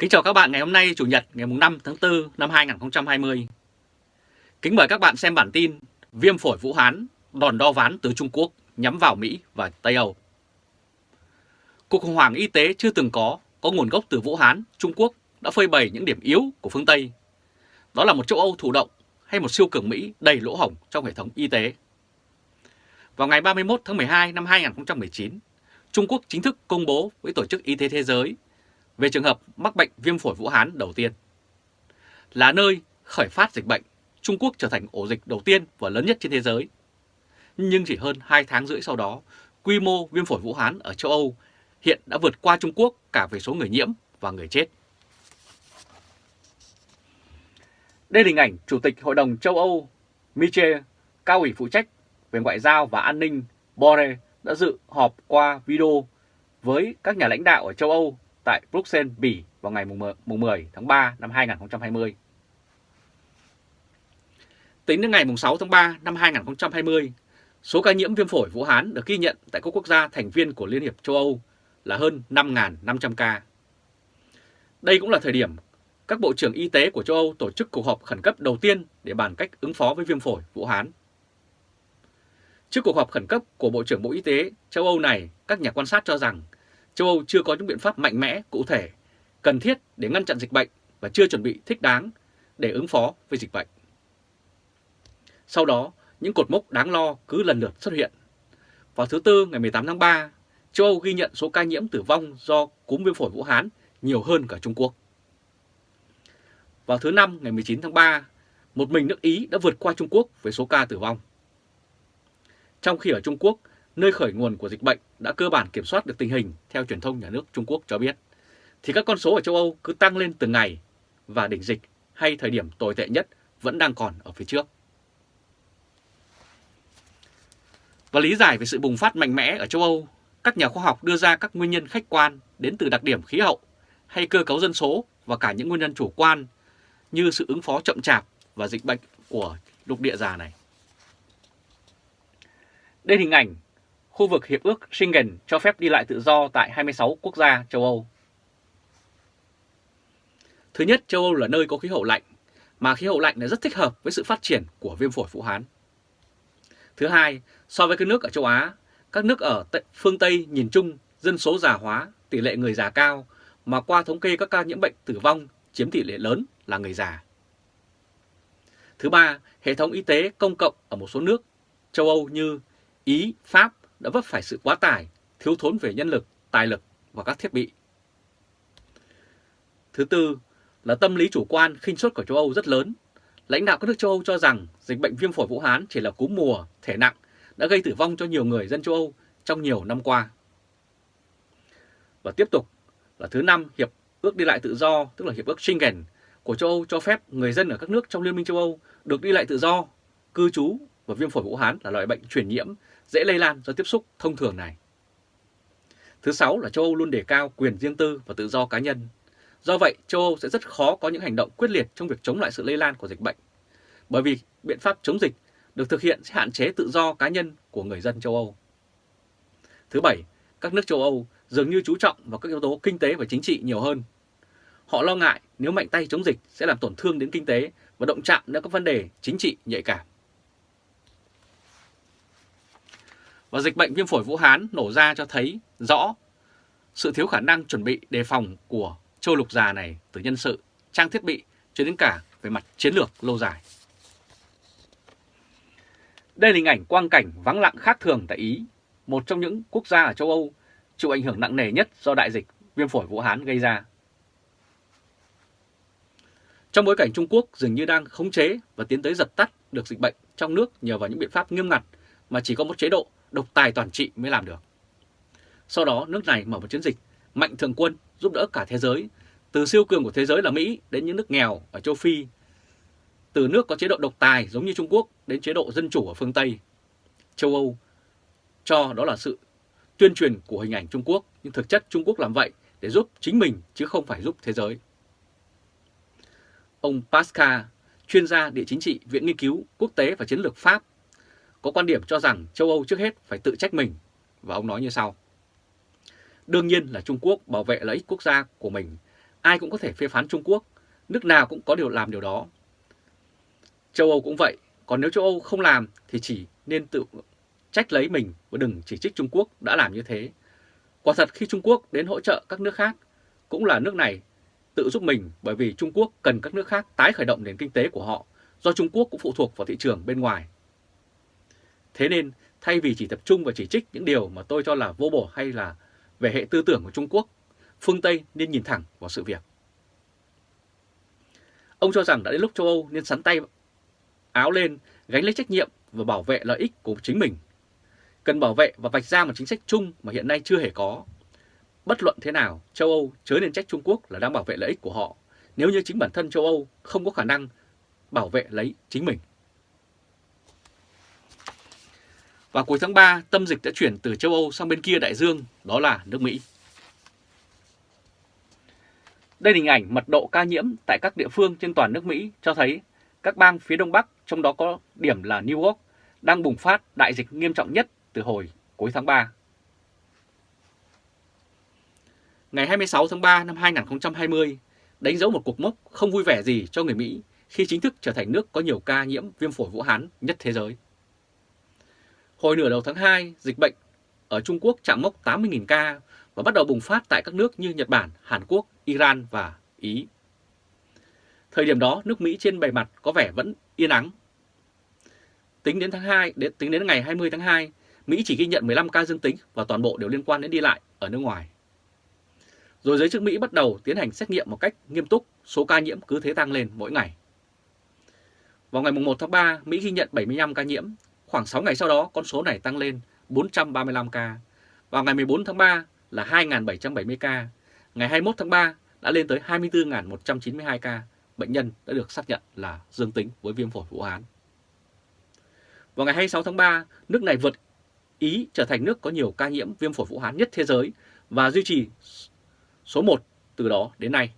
Kính chào các bạn ngày hôm nay Chủ nhật ngày 5 tháng 4 năm 2020. Kính mời các bạn xem bản tin Viêm phổi Vũ Hán đòn đo ván từ Trung Quốc nhắm vào Mỹ và Tây Âu. Cuộc khủng hoảng y tế chưa từng có, có nguồn gốc từ Vũ Hán, Trung Quốc đã phơi bày những điểm yếu của phương Tây. Đó là một châu Âu thụ động hay một siêu cường Mỹ đầy lỗ hổng trong hệ thống y tế. Vào ngày 31 tháng 12 năm 2019, Trung Quốc chính thức công bố với Tổ chức Y tế Thế giới về trường hợp mắc bệnh viêm phổi Vũ Hán đầu tiên. Là nơi khởi phát dịch bệnh, Trung Quốc trở thành ổ dịch đầu tiên và lớn nhất trên thế giới. Nhưng chỉ hơn 2 tháng rưỡi sau đó, quy mô viêm phổi Vũ Hán ở châu Âu hiện đã vượt qua Trung Quốc cả về số người nhiễm và người chết. Đây là hình ảnh Chủ tịch Hội đồng châu Âu Michel, cao ủy phụ trách về ngoại giao và an ninh Borrell đã dự họp qua video với các nhà lãnh đạo ở châu Âu tại Bruxelles, Bỉ vào ngày 10 tháng 3 năm 2020. Tính đến ngày 6 tháng 3 năm 2020, số ca nhiễm viêm phổi Vũ Hán được ghi nhận tại các quốc gia thành viên của Liên hiệp châu Âu là hơn 5.500 ca. Đây cũng là thời điểm các bộ trưởng y tế của châu Âu tổ chức cuộc họp khẩn cấp đầu tiên để bàn cách ứng phó với viêm phổi Vũ Hán. Trước cuộc họp khẩn cấp của Bộ trưởng Bộ Y tế châu Âu này, các nhà quan sát cho rằng châu Âu chưa có những biện pháp mạnh mẽ, cụ thể, cần thiết để ngăn chặn dịch bệnh và chưa chuẩn bị thích đáng để ứng phó với dịch bệnh. Sau đó, những cột mốc đáng lo cứ lần lượt xuất hiện. Vào thứ Tư ngày 18 tháng 3, châu Âu ghi nhận số ca nhiễm tử vong do cúm viêm phổi Vũ Hán nhiều hơn cả Trung Quốc. Vào thứ Năm ngày 19 tháng 3, một mình nước Ý đã vượt qua Trung Quốc với số ca tử vong. Trong khi ở Trung Quốc, nơi khởi nguồn của dịch bệnh đã cơ bản kiểm soát được tình hình theo truyền thông nhà nước Trung Quốc cho biết, thì các con số ở châu Âu cứ tăng lên từng ngày và đỉnh dịch hay thời điểm tồi tệ nhất vẫn đang còn ở phía trước. Và lý giải về sự bùng phát mạnh mẽ ở châu Âu, các nhà khoa học đưa ra các nguyên nhân khách quan đến từ đặc điểm khí hậu hay cơ cấu dân số và cả những nguyên nhân chủ quan như sự ứng phó chậm chạp và dịch bệnh của lục địa già này. Đây hình ảnh khu vực Hiệp ước Schengen cho phép đi lại tự do tại 26 quốc gia châu Âu. Thứ nhất, châu Âu là nơi có khí hậu lạnh, mà khí hậu lạnh này rất thích hợp với sự phát triển của viêm phổi Vũ Hán. Thứ hai, so với các nước ở châu Á, các nước ở phương Tây nhìn chung dân số già hóa, tỷ lệ người già cao, mà qua thống kê các ca nhiễm bệnh tử vong chiếm tỷ lệ lớn là người già. Thứ ba, hệ thống y tế công cộng ở một số nước châu Âu như Ý, Pháp đã vấp phải sự quá tải, thiếu thốn về nhân lực, tài lực và các thiết bị. Thứ tư là tâm lý chủ quan khinh suất của châu Âu rất lớn. Lãnh đạo các nước châu Âu cho rằng dịch bệnh viêm phổi Vũ Hán chỉ là cúm mùa, thể nặng, đã gây tử vong cho nhiều người dân châu Âu trong nhiều năm qua. Và tiếp tục là thứ năm, Hiệp ước đi lại tự do, tức là Hiệp ước Schengen của châu Âu cho phép người dân ở các nước trong Liên minh châu Âu được đi lại tự do, cư trú và viêm phổi Vũ Hán là loại bệnh truyền nhiễm dễ lây lan do tiếp xúc thông thường này. Thứ sáu là châu Âu luôn đề cao quyền riêng tư và tự do cá nhân. Do vậy, châu Âu sẽ rất khó có những hành động quyết liệt trong việc chống lại sự lây lan của dịch bệnh. Bởi vì biện pháp chống dịch được thực hiện sẽ hạn chế tự do cá nhân của người dân châu Âu. Thứ bảy, các nước châu Âu dường như chú trọng vào các yếu tố kinh tế và chính trị nhiều hơn. Họ lo ngại nếu mạnh tay chống dịch sẽ làm tổn thương đến kinh tế và động chạm đến các vấn đề chính trị nhạy cảm. Và dịch bệnh viêm phổi Vũ Hán nổ ra cho thấy rõ sự thiếu khả năng chuẩn bị đề phòng của châu lục già này từ nhân sự, trang thiết bị cho đến cả về mặt chiến lược lâu dài. Đây là hình ảnh quang cảnh vắng lặng khác thường tại Ý, một trong những quốc gia ở châu Âu chịu ảnh hưởng nặng nề nhất do đại dịch viêm phổi Vũ Hán gây ra. Trong bối cảnh Trung Quốc dường như đang khống chế và tiến tới dập tắt được dịch bệnh trong nước nhờ vào những biện pháp nghiêm ngặt mà chỉ có một chế độ độc tài toàn trị mới làm được. Sau đó nước này mở một chiến dịch mạnh thường quân giúp đỡ cả thế giới, từ siêu cường của thế giới là Mỹ đến những nước nghèo ở châu Phi, từ nước có chế độ độc tài giống như Trung Quốc đến chế độ dân chủ ở phương Tây, châu Âu, cho đó là sự tuyên truyền của hình ảnh Trung Quốc, nhưng thực chất Trung Quốc làm vậy để giúp chính mình chứ không phải giúp thế giới. Ông Pascal, chuyên gia địa chính trị Viện Nghiên cứu Quốc tế và Chiến lược Pháp có quan điểm cho rằng châu Âu trước hết phải tự trách mình, và ông nói như sau. Đương nhiên là Trung Quốc bảo vệ lợi ích quốc gia của mình ai cũng có thể phê phán Trung Quốc, nước nào cũng có điều làm điều đó. Châu Âu cũng vậy, còn nếu châu Âu không làm thì chỉ nên tự trách lấy mình và đừng chỉ trích Trung Quốc đã làm như thế. Quả thật khi Trung Quốc đến hỗ trợ các nước khác, cũng là nước này tự giúp mình bởi vì Trung Quốc cần các nước khác tái khởi động nền kinh tế của họ do Trung Quốc cũng phụ thuộc vào thị trường bên ngoài. Thế nên thay vì chỉ tập trung và chỉ trích những điều mà tôi cho là vô bổ hay là về hệ tư tưởng của Trung Quốc, phương Tây nên nhìn thẳng vào sự việc. Ông cho rằng đã đến lúc châu Âu nên sắn tay áo lên, gánh lấy trách nhiệm và bảo vệ lợi ích của chính mình. Cần bảo vệ và vạch ra một chính sách chung mà hiện nay chưa hề có. Bất luận thế nào, châu Âu chớ nên trách Trung Quốc là đang bảo vệ lợi ích của họ, nếu như chính bản thân châu Âu không có khả năng bảo vệ lấy chính mình. Và cuối tháng 3, tâm dịch đã chuyển từ châu Âu sang bên kia đại dương, đó là nước Mỹ. Đây là hình ảnh mật độ ca nhiễm tại các địa phương trên toàn nước Mỹ cho thấy các bang phía Đông Bắc, trong đó có điểm là New York, đang bùng phát đại dịch nghiêm trọng nhất từ hồi cuối tháng 3. Ngày 26 tháng 3 năm 2020 đánh dấu một cuộc mốc không vui vẻ gì cho người Mỹ khi chính thức trở thành nước có nhiều ca nhiễm viêm phổi Vũ Hán nhất thế giới. Hồi nửa đầu tháng 2, dịch bệnh ở Trung Quốc chạm mốc 80.000 ca và bắt đầu bùng phát tại các nước như Nhật Bản, Hàn Quốc, Iran và Ý. Thời điểm đó, nước Mỹ trên bề mặt có vẻ vẫn yên ắng. Tính đến tháng 2, đến, tính đến ngày 20 tháng 2, Mỹ chỉ ghi nhận 15 ca dương tính và toàn bộ đều liên quan đến đi lại ở nước ngoài. Rồi giới chức Mỹ bắt đầu tiến hành xét nghiệm một cách nghiêm túc, số ca nhiễm cứ thế tăng lên mỗi ngày. Vào ngày 1 tháng 3, Mỹ ghi nhận 75 ca nhiễm, khoảng 6 ngày sau đó con số này tăng lên 435 ca. Vào ngày 14 tháng 3 là 2.770 ca, ngày 21 tháng 3 đã lên tới 24.192 ca, bệnh nhân đã được xác nhận là dương tính với viêm phổi Vũ Hán. Vào ngày 26 tháng 3, nước này vượt Ý trở thành nước có nhiều ca nhiễm viêm phổi Vũ Hán nhất thế giới và duy trì số 1 từ đó đến nay.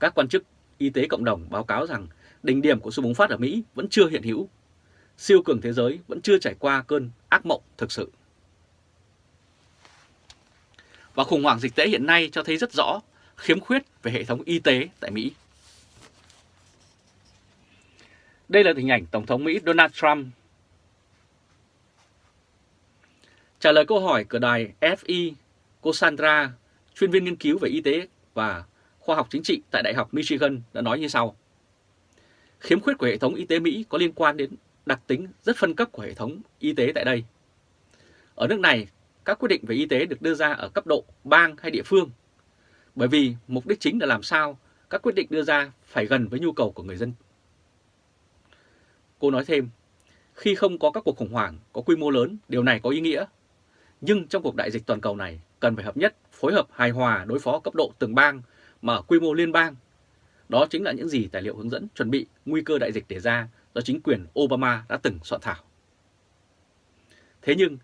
Các quan chức y tế cộng đồng báo cáo rằng đỉnh điểm của sự bùng phát ở Mỹ vẫn chưa hiện hữu. Siêu cường thế giới vẫn chưa trải qua cơn ác mộng thực sự. Và khủng hoảng dịch tễ hiện nay cho thấy rất rõ khiếm khuyết về hệ thống y tế tại Mỹ. Đây là hình ảnh Tổng thống Mỹ Donald Trump trả lời câu hỏi của đài FI cô sandra, chuyên viên nghiên cứu về y tế và khoa học chính trị tại Đại học Michigan, đã nói như sau. Khiếm khuyết của hệ thống y tế Mỹ có liên quan đến đặc tính rất phân cấp của hệ thống y tế tại đây. Ở nước này, các quyết định về y tế được đưa ra ở cấp độ bang hay địa phương bởi vì mục đích chính là làm sao các quyết định đưa ra phải gần với nhu cầu của người dân. Cô nói thêm, khi không có các cuộc khủng hoảng có quy mô lớn, điều này có ý nghĩa. Nhưng trong cuộc đại dịch toàn cầu này, cần phải hợp nhất, phối hợp hài hòa đối phó cấp độ từng bang mà ở quy mô liên bang. Đó chính là những gì tài liệu hướng dẫn chuẩn bị nguy cơ đại dịch đề ra do chính quyền Obama đã từng soạn thảo. Thế nhưng,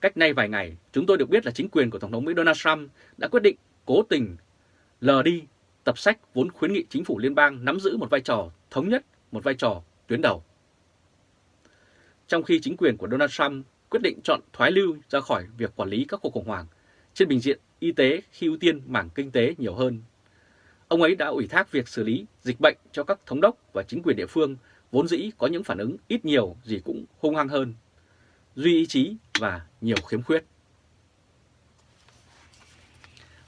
cách nay vài ngày, chúng tôi được biết là chính quyền của Tổng thống Mỹ Donald Trump đã quyết định cố tình lờ đi tập sách vốn khuyến nghị chính phủ liên bang nắm giữ một vai trò thống nhất, một vai trò tuyến đầu. Trong khi chính quyền của Donald Trump quyết định chọn thoái lưu ra khỏi việc quản lý các cuộc khủng hoảng trên bình diện y tế khi ưu tiên mảng kinh tế nhiều hơn. Ông ấy đã ủy thác việc xử lý dịch bệnh cho các thống đốc và chính quyền địa phương vốn dĩ có những phản ứng ít nhiều gì cũng hung hăng hơn, duy ý chí và nhiều khiếm khuyết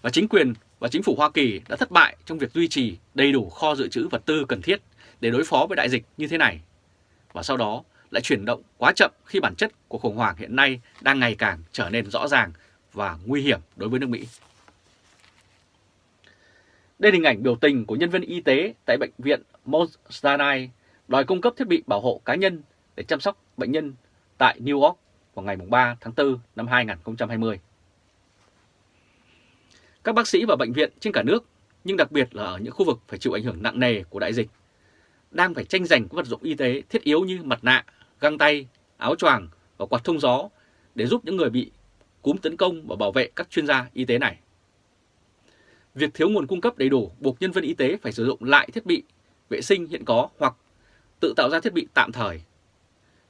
và chính quyền và chính phủ Hoa Kỳ đã thất bại trong việc duy trì đầy đủ kho dự trữ vật tư cần thiết để đối phó với đại dịch như thế này. Và sau đó lại chuyển động quá chậm khi bản chất của khủng hoảng hiện nay đang ngày càng trở nên rõ ràng và nguy hiểm đối với nước Mỹ. Đây là hình ảnh biểu tình của nhân viên y tế tại bệnh viện Mount Sinai đòi cung cấp thiết bị bảo hộ cá nhân để chăm sóc bệnh nhân tại New York vào ngày 3 tháng 4 năm 2020. Các bác sĩ và bệnh viện trên cả nước, nhưng đặc biệt là ở những khu vực phải chịu ảnh hưởng nặng nề của đại dịch, đang phải tranh giành các vật dụng y tế thiết yếu như mặt nạ, găng tay, áo choàng và quạt thông gió để giúp những người bị cúm tấn công và bảo vệ các chuyên gia y tế này. Việc thiếu nguồn cung cấp đầy đủ buộc nhân viên y tế phải sử dụng lại thiết bị vệ sinh hiện có hoặc tự tạo ra thiết bị tạm thời.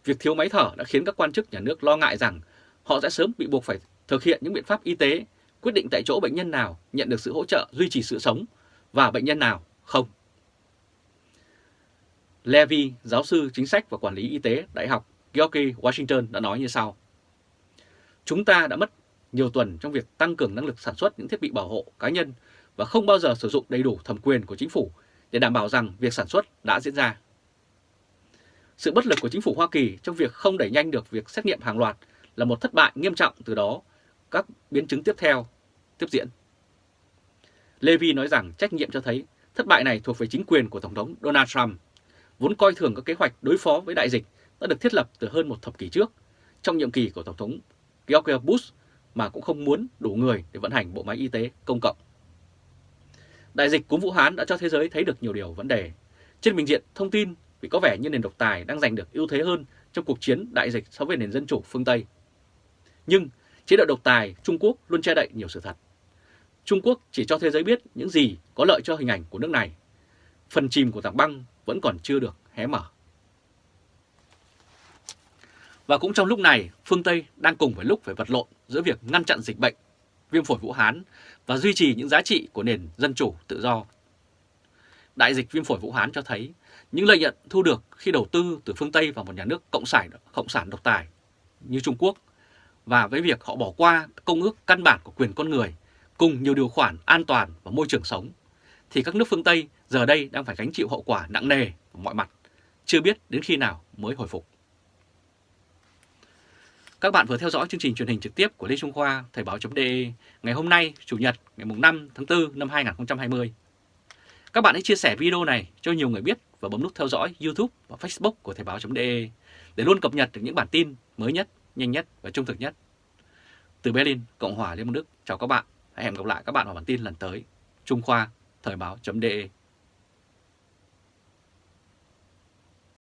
Việc thiếu máy thở đã khiến các quan chức nhà nước lo ngại rằng họ sẽ sớm bị buộc phải thực hiện những biện pháp y tế quyết định tại chỗ bệnh nhân nào nhận được sự hỗ trợ duy trì sự sống và bệnh nhân nào không. Levy, giáo sư chính sách và quản lý y tế Đại học George Washington đã nói như sau. Chúng ta đã mất nhiều tuần trong việc tăng cường năng lực sản xuất những thiết bị bảo hộ cá nhân và không bao giờ sử dụng đầy đủ thẩm quyền của chính phủ để đảm bảo rằng việc sản xuất đã diễn ra. Sự bất lực của chính phủ Hoa Kỳ trong việc không đẩy nhanh được việc xét nghiệm hàng loạt là một thất bại nghiêm trọng từ đó các biến chứng tiếp theo tiếp diễn. Levy nói rằng trách nhiệm cho thấy thất bại này thuộc về chính quyền của Tổng thống Donald Trump, vốn coi thường các kế hoạch đối phó với đại dịch đã được thiết lập từ hơn một thập kỷ trước trong nhiệm kỳ của Tổng thống George Bush mà cũng không muốn đủ người để vận hành bộ máy y tế công cộng. Đại dịch cúm Vũ Hán đã cho thế giới thấy được nhiều điều vấn đề. Trên bình diện thông tin vì có vẻ như nền độc tài đang giành được ưu thế hơn trong cuộc chiến đại dịch so với nền dân chủ phương Tây. Nhưng chế độ độc tài Trung Quốc luôn che đậy nhiều sự thật. Trung Quốc chỉ cho thế giới biết những gì có lợi cho hình ảnh của nước này. Phần chìm của tảng băng vẫn còn chưa được hé mở. Và cũng trong lúc này, phương Tây đang cùng với lúc phải vật lộn giữa việc ngăn chặn dịch bệnh, viêm phổi Vũ Hán và duy trì những giá trị của nền dân chủ tự do. Đại dịch viêm phổi Vũ Hán cho thấy những lợi nhuận thu được khi đầu tư từ phương Tây vào một nhà nước cộng sản, cộng sản độc tài như Trung Quốc và với việc họ bỏ qua công ước căn bản của quyền con người cùng nhiều điều khoản an toàn và môi trường sống thì các nước phương Tây giờ đây đang phải gánh chịu hậu quả nặng nề ở mọi mặt, chưa biết đến khi nào mới hồi phục. Các bạn vừa theo dõi chương trình truyền hình trực tiếp của Lê Trung Khoa, Thời báo.de ngày hôm nay, Chủ nhật, ngày 5 tháng 4 năm 2020. Các bạn hãy chia sẻ video này cho nhiều người biết và bấm nút theo dõi YouTube và Facebook của Thời báo.de để luôn cập nhật được những bản tin mới nhất, nhanh nhất và trung thực nhất. Từ Berlin, Cộng hòa Liên bang Đức, chào các bạn. Hẹn gặp lại các bạn vào bản tin lần tới. Trung Khoa, Thời báo.de